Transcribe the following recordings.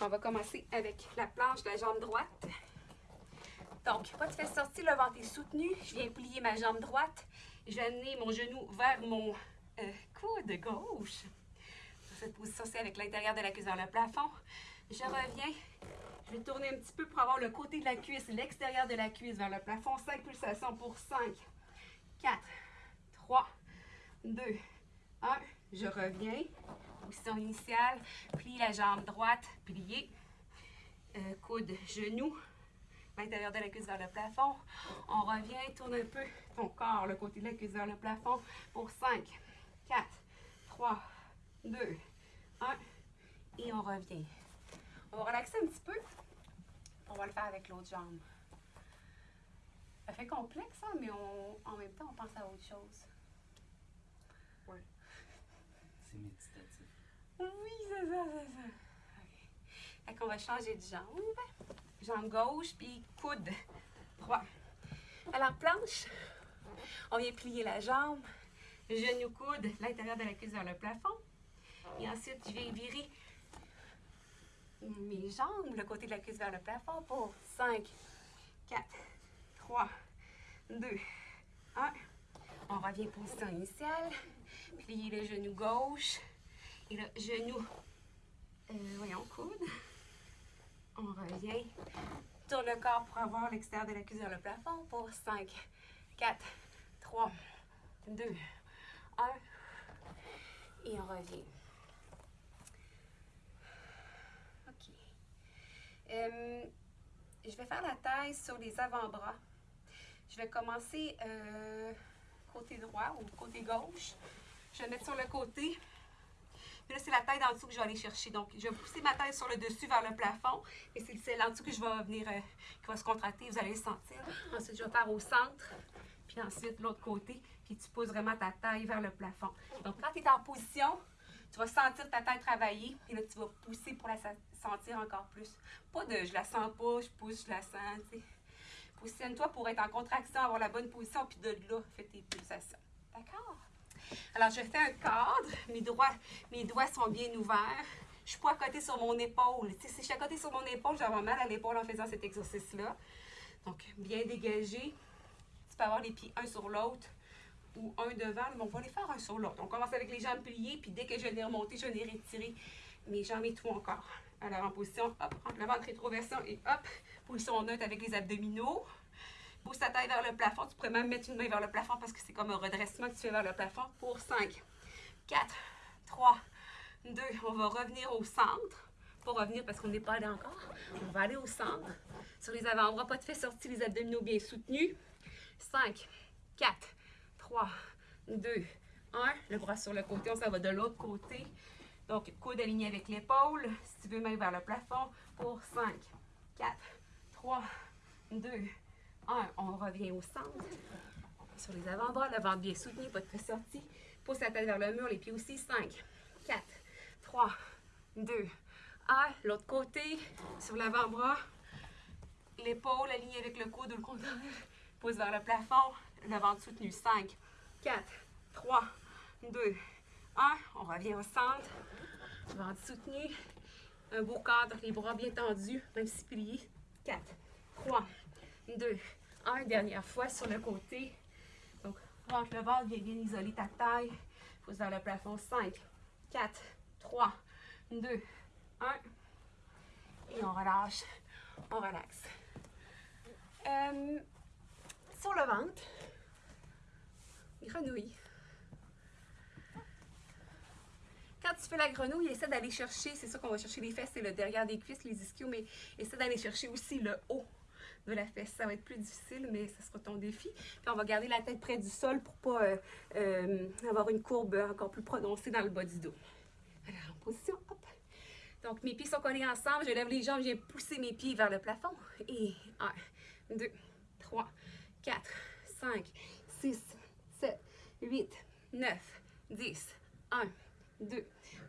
On va commencer avec la planche de la jambe droite. Donc, pas de fesses sorties, le ventre est soutenu. Je viens plier ma jambe droite. Je vais amener mon genou vers mon euh, coude gauche. Dans cette position, c'est avec l'intérieur de la cuisse vers le plafond. Je reviens. Je vais tourner un petit peu pour avoir le côté de la cuisse, l'extérieur de la cuisse vers le plafond. 5 pulsations pour 5, 4, 3, 2, 1. Je reviens. Position initiale. Plie la jambe droite. Plier. Euh, coude, genou. L'intérieur de la cuisse vers le plafond. On revient. Tourne un peu ton corps, le côté de la cuisse vers le plafond. Pour 5, 4, 3, 2, 1. Et on revient. On va relaxer un petit peu. On va le faire avec l'autre jambe. Ça fait complexe, hein, mais on, en même temps, on pense à autre chose. Ouais. C'est méditatif. Oui, c'est ça, c'est ça. Fait qu'on va changer de jambe. Jambe gauche, puis coude droit. Alors, planche. On vient plier la jambe. Genou, coude, l'intérieur de la cuisse vers le plafond. Et ensuite, je viens virer mes jambes, le côté de la cuisse vers le plafond pour 5, 4, 3, 2, 1. On revient position initiale. Plier le genou gauche et le genou, euh, voyons, coude. On revient. Tourne le corps pour avoir l'extérieur de la cuisse vers le plafond pour 5, 4, 3, 2, 1. Et on revient. OK. Euh, je vais faire la taille sur les avant-bras. Je vais commencer euh, côté droit ou côté gauche. Je vais mettre sur le côté. Puis là, c'est la taille d'en dessous que je vais aller chercher. Donc, je vais pousser ma taille sur le dessus vers le plafond. Et c'est celle en dessous que je vais venir, euh, qui va se contracter. Vous allez le sentir. Ensuite, je vais faire au centre. Puis ensuite, l'autre côté. Puis tu poses vraiment ta taille vers le plafond. Donc, quand tu es en position, tu vas sentir ta taille travailler. Et là, tu vas pousser pour la sentir encore plus. Pas de je la sens pas, je pousse, je la sens. tu sais. Positionne-toi pour être en contraction, avoir la bonne position. Puis de là, fais tes pulsations. D'accord? Alors, je fais un cadre. Mes doigts, sont bien ouverts. Je suis pas à côté sur mon épaule. Si je suis à côté sur mon épaule, avoir mal à l'épaule en faisant cet exercice-là. Donc, bien dégagé. Tu peux avoir les pieds un sur l'autre ou un devant, mais on va les faire un sur l'autre. On commence avec les jambes pliées, puis dès que je les remonter, je les retire mes jambes et tout encore. Alors, en position, hop, le ventre rétroversion et hop, position neutre avec les abdominaux. Pousse ta taille vers le plafond. Tu pourrais même mettre une main vers le plafond parce que c'est comme un redressement que tu fais vers le plafond. Pour 5, 4, 3, 2. On va revenir au centre. Pas revenir parce qu'on n'est pas allé encore. On va aller au centre. Sur les avant-bras, pas de fait sortir, les abdominaux bien soutenus. 5, 4, 3, 2, 1. Le bras sur le côté, on s'en va de l'autre côté. Donc, coude aligné avec l'épaule. Si tu veux, main vers le plafond. Pour 5, 4, 3, 2, 1. On revient au centre. Sur les avant-bras, le ventre bien soutenu, pas de fait sorti. Pousse la tête vers le mur, les pieds aussi. 5, 4, 3, 2, 1. L'autre côté, sur l'avant-bras. L'épaule alignée avec le coude ou le contraire. Pousse vers le plafond. Le ventre soutenu. 5, 4, 3, 2, 1. On revient au centre. Ventre soutenu. Un beau cadre, les bras bien tendus, même si pliés. 4, 3, 2, 1. Dernière fois sur le côté. Donc, rentre le ventre, viens bien isoler ta taille. Pousse vers le plafond. 5, 4, 3, 2, 1. Et on relâche. On relaxe. Euh, sur le ventre, grenouille. Quand tu fais la grenouille, essaie d'aller chercher, c'est sûr qu'on va chercher les fesses et le derrière des cuisses, les ischios, mais essaie d'aller chercher aussi le haut de la fesse. Ça va être plus difficile, mais ça sera ton défi. Puis on va garder la tête près du sol pour pas euh, euh, avoir une courbe encore plus prononcée dans le bas du dos. Alors, en position, hop. Donc, mes pieds sont collés ensemble. Je lève les jambes, je viens pousser mes pieds vers le plafond. Et 1, 2, 3, 4, 5, 6, 7, 8, 9, 10, 1, 2,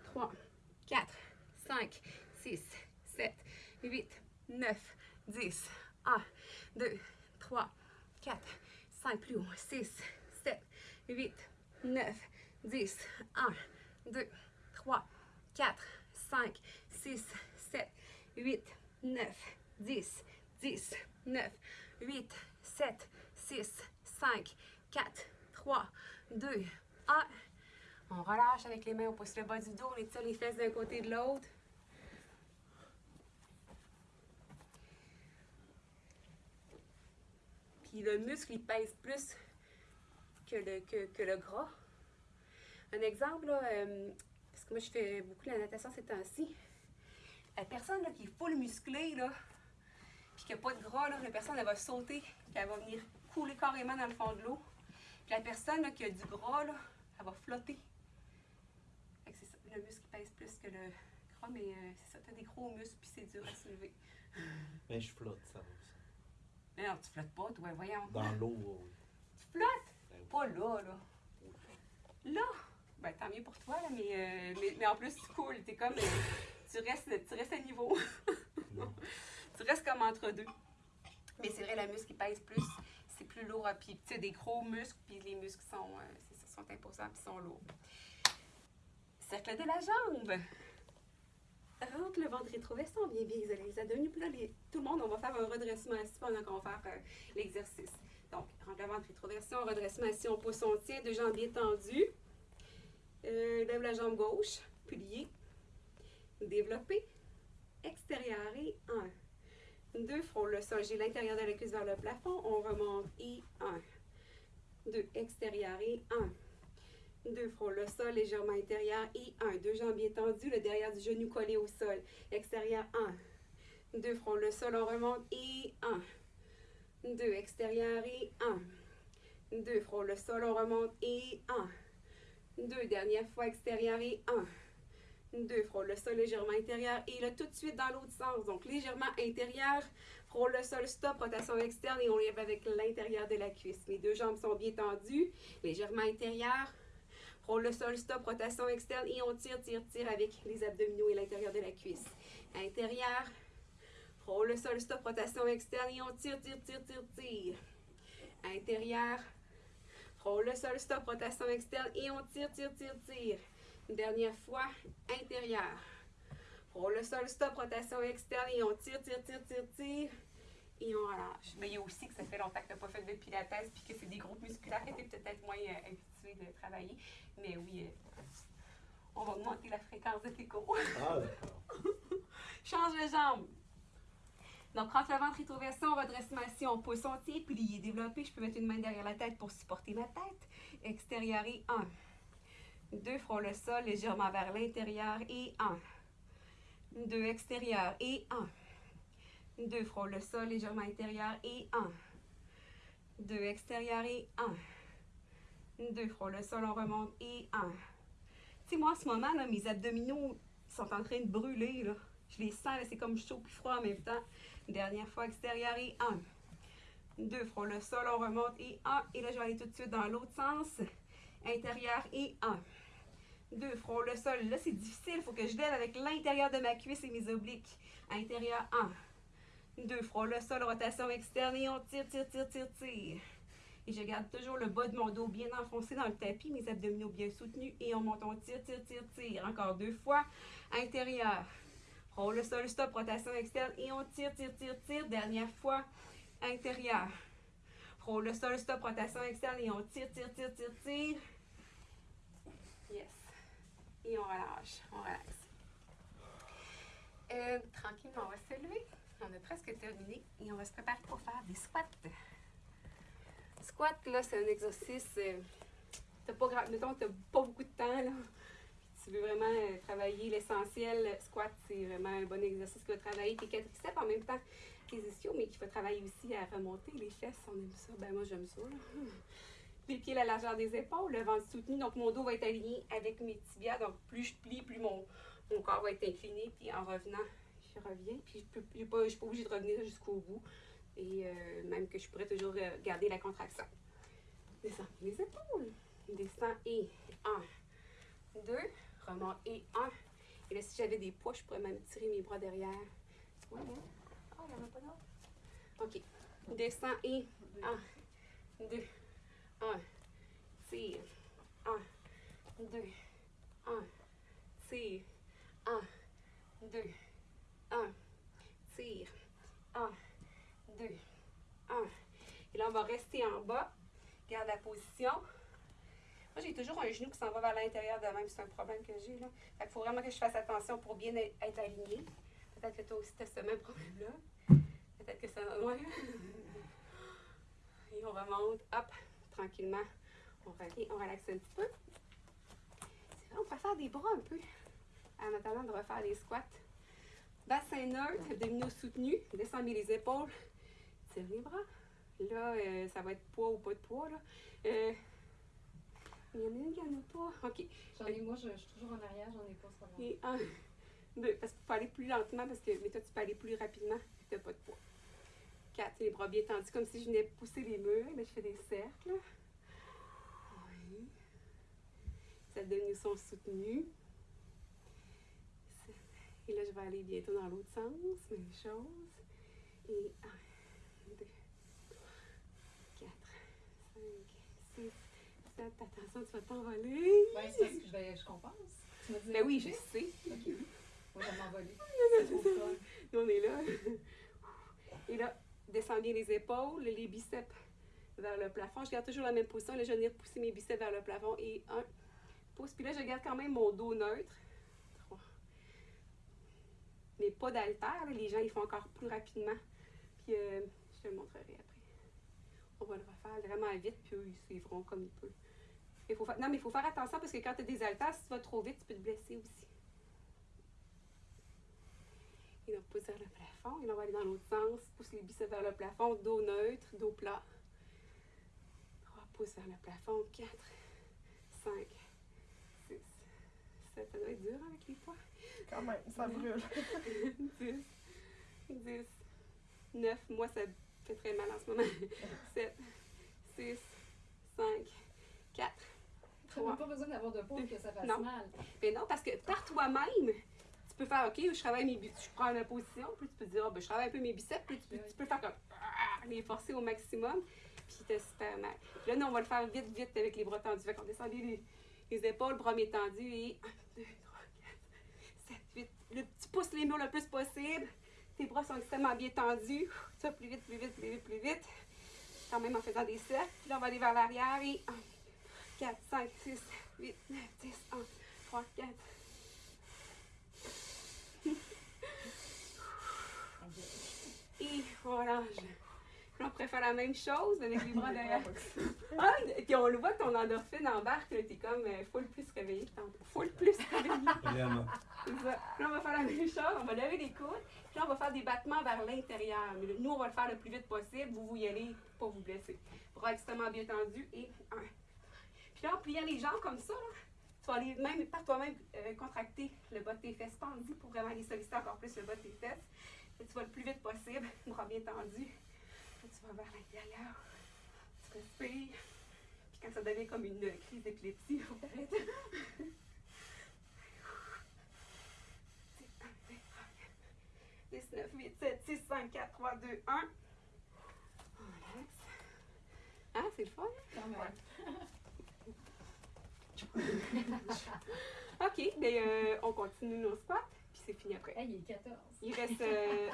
3, 4, 5, 6, 7, 8, 9, 10, 1, 2, 3, 4, 5, plus haut, 6, 7, 8, 9, 10, 1, 2, 3, 4, 5, 6, 7, 8, 9, 10, 10, 9, 8, 7, 6, 5, 4, 3, 2, 1. On relâche avec les mains, on pousse le bas du dos, on étire les fesses d'un côté et de l'autre. Le muscle, il pèse plus que le, que, le gras. Un exemple, euh, parce que moi je fais beaucoup la natation ces temps-ci. La personne là, qui est full musclée, là, puis qui n'a pas de gras, là, la personne elle va sauter, puis elle va venir couler carrément dans le fond de l'eau. Puis la personne là, qui a du gras, là, elle va flotter. Ça, le muscle pèse plus que le gras, mais euh, c'est ça, tu as des gros muscles, puis c'est dur à soulever. Mais je flotte, ça aussi. Non, tu flottes pas, toi, voyons. Dans l'eau, oui. Tu flottes? Ben oui. Pas là, là. Là, ben tant mieux pour toi, là, mais, euh, mais, mais en plus tu coules, t'es comme, euh, tu restes, tu restes à niveau. Tu restes comme entre deux. Mais c'est vrai, la muscle qui pèse plus, c'est plus lourd, puis tu sais, des gros muscles, puis les muscles sont, euh, sont imposants, puis sont lourds. Cercle de la jambe. Rentre le ventre rétrovestant, bien, bien isolé les abdominaux. Puis là, les- tout le monde, on va faire un redressement assis pendant qu'on va faire euh, l'exercice. Donc, rentre le ventre rétroversion, redressement assis, on pousse, on tient, deux jambes bien tendues. Euh, lève la jambe gauche, plié. Développé. Extérieur et un. Deux, frôle le sol. J'ai l'intérieur de la cuisse vers le plafond. On remonte et un. Deux, extérieur et un. Deux, frôle le sol légèrement intérieur et un. Deux jambes bien tendues, le derrière du genou collé au sol. Extérieur, un. Deux, frôle le sol, on remonte et un. Deux, extérieur et un. Deux, frôle le sol, on remonte et un. Deux, dernière fois, extérieur et un. Deux, frôle le sol légèrement intérieur et là tout de suite dans l'autre sens. Donc légèrement intérieur, frôle le sol, stop, rotation externe et on lève avec l'intérieur de la cuisse. Mes deux jambes sont bien tendues, légèrement intérieur, frôle le sol, stop, rotation externe et on tire, tire, tire avec les abdominaux et l'intérieur de la cuisse. Intérieur, frôle le sol, stop, rotation externe et on tire, tire, tire, tire, tire. Intérieur, frôle le sol, stop, rotation externe et on tire, tire, tire, tire. Une dernière fois, intérieur. Frôle le sol, stop, rotation externe et on tire, tire, tire, tire, tire. Et on relâche. Mais il y a aussi que ça fait longtemps que tu n'as pas fait de pilates puis que c'est des groupes musculaires que tu es peut-être moins euh, habitué de travailler. Mais oui, euh, on va augmenter la fréquence de tes cours. Ah, d'accord. Change les jambes. Donc, rentre le ventre rétroversion, redressement assis, on pousse, on tient, plié, développé. Je peux mettre une main derrière la tête pour supporter ma tête. Extérieur et un. Deux, frôle le sol légèrement vers l'intérieur et un. Deux, extérieur et un. Deux, frôle le sol légèrement intérieur et un. Deux, extérieur et un. Deux, frôle le sol, on remonte et un. Tu sais, moi, en ce moment, là, mes abdominaux sont en train de brûler. Je les sens, c'est comme chaud puis froid en même temps. Dernière fois, extérieur et un. Deux, frôle le sol, on remonte et un. Et là, je vais aller tout de suite dans l'autre sens. Intérieur et un. Deux, frôle le sol. Là, c'est difficile. Il faut que je lève avec l'intérieur de ma cuisse et mes obliques. Intérieur, un. Deux, frôle le sol, rotation externe et on tire, tire, tire, tire, tire. Et je garde toujours le bas de mon dos bien enfoncé dans le tapis, mes abdominaux bien soutenus. Et on monte, on tire, tire, tire, tire. Encore deux fois. Intérieur. Frôle le sol, stop, rotation externe. Et on tire, tire, tire, tire. Dernière fois. Intérieur. Frôle le sol, stop, rotation externe. Et on tire, tire, tire, tire, tire. Yes. Et on relâche. On relaxe. Euh, tranquillement, on va se lever. On a presque terminé. Et on va se préparer pour faire des squats. Squat, là, c'est un exercice. euh, t'as pas gra- mettons, t'as pas beaucoup de temps, là. Tu veux vraiment euh, travailler l'essentiel. le Squat, c'est vraiment un bon exercice qui va travailler tes quadriceps en même temps que les ischios, mais qui va travailler aussi à remonter les fesses. On aime ça. Ben, moi, j'aime ça, là. Les pieds la largeur des épaules, le ventre soutenu. Donc, mon dos va être aligné avec mes tibias. Donc, plus je plie, plus mon, mon corps va être incliné. Puis, en revenant, je reviens. Puis, je ne suis pas obligée de revenir jusqu'au bout. Et euh, même que je pourrais toujours euh, garder la contraction. Descends les épaules. Descends et un, deux, remonte et un. Et là, si j'avais des poids, je pourrais même tirer mes bras derrière. Ouais, hein? Ah, il n'y en a pas d'autre. OK. Descends et un, deux, un. Tire. Un, deux, un. Tire. 1, tire, 1, 2, 1. Et là, on va rester en bas, garde la position. Moi, j'ai toujours un genou qui s'en va vers l'intérieur de même, c'est un problème que j'ai. là. Fait il faut vraiment que je fasse attention pour bien être aligné. Peut-être que toi aussi, tu as ce même problème-là. Peut-être que ça... va loin. Et on remonte, hop, tranquillement. On, revient, on relaxe un petit peu. On peut faire des bras un peu, en attendant de refaire les squats. Bassin neutre, abdominaux soutenus. Descends bien les épaules. Tire les bras. Là, euh, ça va être poids ou pas de poids. Là. Euh, il y en a une qui en a pas. OK. J'en ai, moi, je, je suis toujours en arrière, j'en ai pas problème. Et un, deux, parce qu'il faut aller plus lentement, parce que mais toi, tu peux aller plus rapidement, puis tu n'as pas de poids. Quatre, les bras bien tendus, comme si je venais pousser les murs. Là, je fais des cercles. Oui. Les abdominaux sont soutenus. Et là, je vais aller bientôt dans l'autre sens. Même chose. Et un, deux, trois, quatre, cinq, six, sept. Attention, tu vas t'envoler. Ouais, c'est parce que je, je compense. Tu dit. Ben oui, je sais. Ok. Moi, je vais m'envoler. Nous, on est là. Et là, descends bien les épaules, les biceps vers le plafond. Je garde toujours la même position. Là, je vais venir pousser mes biceps vers le plafond. Et un, pousse. Puis là, je garde quand même mon dos neutre. Mais pas d'haltère. là. Les gens, ils font encore plus rapidement. Puis euh, je te le montrerai après. On va le refaire vraiment vite, puis eux, ils suivront comme ils peuvent. Il faut Non, mais il faut faire attention parce que quand tu as des haltères, si tu vas trop vite, tu peux te blesser aussi. Et donc, pousse vers le plafond. Et là, on va aller dans l'autre sens. Pousse les biceps vers le plafond. Dos neutre, dos plat. 3, pouces vers le plafond. 4, 5, 6, 7. Ça doit être dur avec les poids. Quand même, ça brûle. 10, 10, 9. Moi, ça fait très mal en ce moment. 7, 6, 5, 4, Tu n'as pas besoin d'avoir de poids pour que ça fasse Non. mal. Mais non, parce que par toi-même, tu peux faire, OK, je travaille mes biceps, je prends la position, puis tu peux dire, Ah, ben, je travaille un peu mes biceps, puis tu peux, tu peux faire comme, ah, les forcer au maximum, puis t'as super mal. Puis là, nous, on va le faire vite, vite avec les bras tendus. Fait qu'on descend les, les épaules, bras bien tendus, et 1, 2, 3, 4, 7, 8. Le, pousses les murs le plus possible. Tes bras sont extrêmement bien tendus. Ça, plus vite, plus vite, plus vite, plus vite. Quand même en faisant des cercles. Là, on va aller vers l'arrière, et 1, 4, 5, 6, 8, 9, 10, 1, 3, 4. Et voilà. Puis on pourrait faire la même chose avec les bras derrière. Ah, et puis on le voit que ton endorphine embarque, t'es comme euh, full plus réveillé tantôt. Full plus réveillé. Puis là, on va faire la même chose, on va lever les coudes, puis là, on va faire des battements vers l'intérieur. Mais nous, on va le faire le plus vite possible, vous, vous y allez pour pas vous blesser. Bras extrêmement bien tendus et un. Puis là, en pliant les jambes comme ça, là, tu vas aller même par toi-même euh, contracter le bas de tes fesses tendu pour vraiment aller solliciter encore plus le bas de tes fesses. Puis tu vas le plus vite possible, bras bien tendus. Tu vas vers l'intérieur. Tu respires. Puis quand ça devient comme une crise d'épilepsie, faut arrêter. 10, 9, 8, 7, 6, 5, 4, 3, 2, 1. On relaxe. Ah, c'est le fun. Quand même. OK, ben, euh, on continue nos squats, c'est fini après. Hey, il est 14. Il reste euh,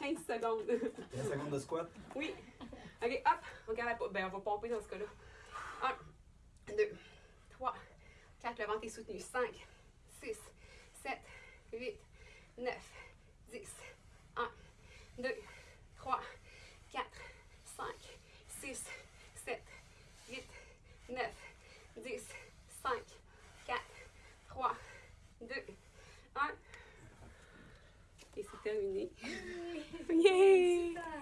15 secondes. 15 secondes de squat? oui. OK, hop, on garde la. Ben, on va pomper dans ce cas-là. 1, 2, 3, 4, le ventre est soutenu. 5, 6, 7, 8, 9, 10, 1, 2, 3, 4, 5, 6, 7, 8, 9, 10, 5, 4, 3, 2, 깜깜이니. 예. 예.